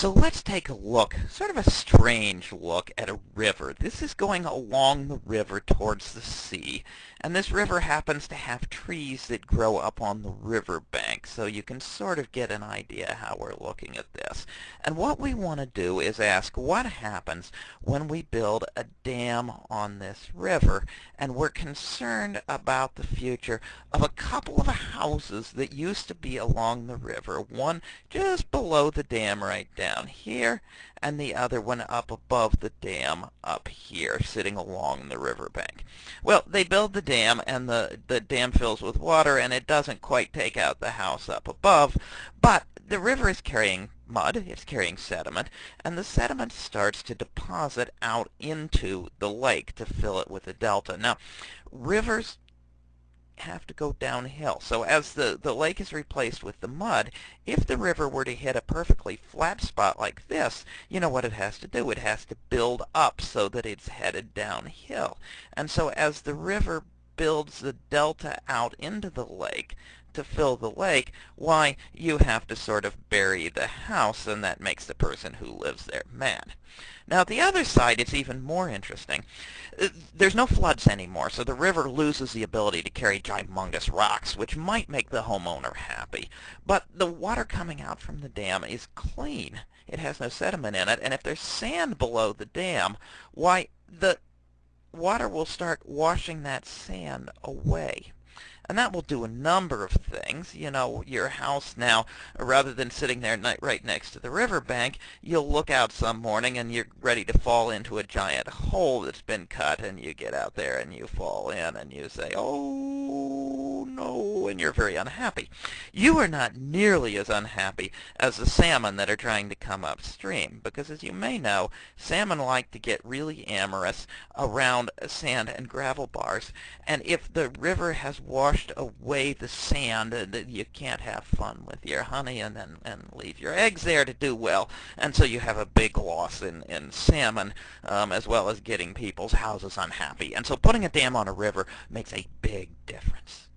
So let's take a look, sort of a strange look at a river. This is going along the river towards the sea, and this river happens to have trees that grow up on the river bank, so you can sort of get an idea how we're looking at this. And what we want to do is ask what happens when we build a dam on this river, and we're concerned about the future of a couple of houses that used to be along the river, one just below the dam right down here, and the other one up above the dam up here, sitting along the riverbank. Well, they build the dam, and the, the dam fills with water, and it doesn't quite take out the house up above, but the river is carrying mud, it's carrying sediment, and the sediment starts to deposit out into the lake to fill it with a delta. Now, rivers have to go downhill. So as the, the lake is replaced with the mud, if the river were to hit a perfectly flat spot like this, you know what it has to do? It has to build up so that it's headed downhill. And so as the river builds the delta out into the lake to fill the lake, why, you have to sort of bury the house, and that makes the person who lives there mad. Now, the other side is even more interesting. Uh, there's no floods anymore, so the river loses the ability to carry humongous rocks, which might make the homeowner happy. But the water coming out from the dam is clean. It has no sediment in it, and if there's sand below the dam, why, the water will start washing that sand away. And that will do a number of things. You know, your house now, rather than sitting there right next to the riverbank, you'll look out some morning and you're ready to fall into a giant hole that's been cut, and you get out there and you fall in and you say, oh you're very unhappy. You are not nearly as unhappy as the salmon that are trying to come upstream, because as you may know, salmon like to get really amorous around sand and gravel bars, and if the river has washed away the sand you can't have fun with your honey and then and leave your eggs there to do well and so you have a big loss in in salmon um, as well as getting people's houses unhappy and so putting a dam on a river makes a big difference